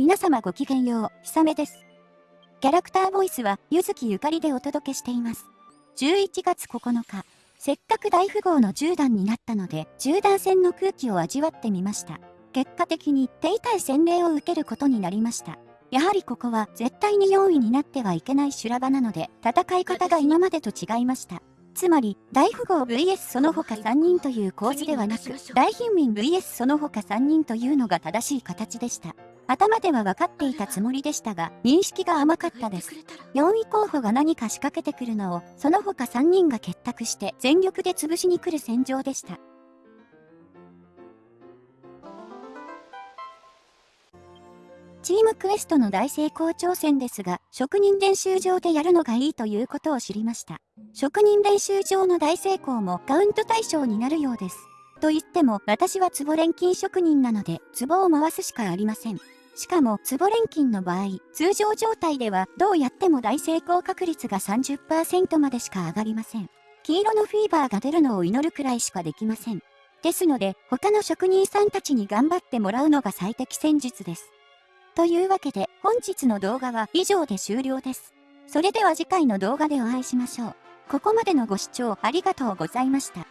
皆様ごきげんよう、ひさめです。キャラクターボイスは、ゆずきゆかりでお届けしています。11月9日、せっかく大富豪の10段になったので、10段戦の空気を味わってみました。結果的に手痛い洗礼を受けることになりました。やはりここは絶対に4位になってはいけない修羅場なので、戦い方が今までと違いました。つまり、大富豪 VS その他3人という構図ではなく、大貧民 VS その他3人というのが正しい形でした。頭では分かっていたつもりでしたが、認識が甘かったです。4位候補が何か仕掛けてくるのを、その他3人が結託して全力で潰しに来る戦場でした。チームクエストの大成功挑戦ですが、職人練習場でやるのがいいということを知りました。職人練習場の大成功もカウント対象になるようです。と言っても、私は壺錬金職人なので、壺を回すしかありません。しかも、壺錬金の場合、通常状態ではどうやっても大成功確率が30%までしか上がりません。黄色のフィーバーが出るのを祈るくらいしかできません。ですので、他の職人さんたちに頑張ってもらうのが最適戦術です。というわけで、本日の動画は以上で終了です。それでは次回の動画でお会いしましょう。ここまでのご視聴ありがとうございました。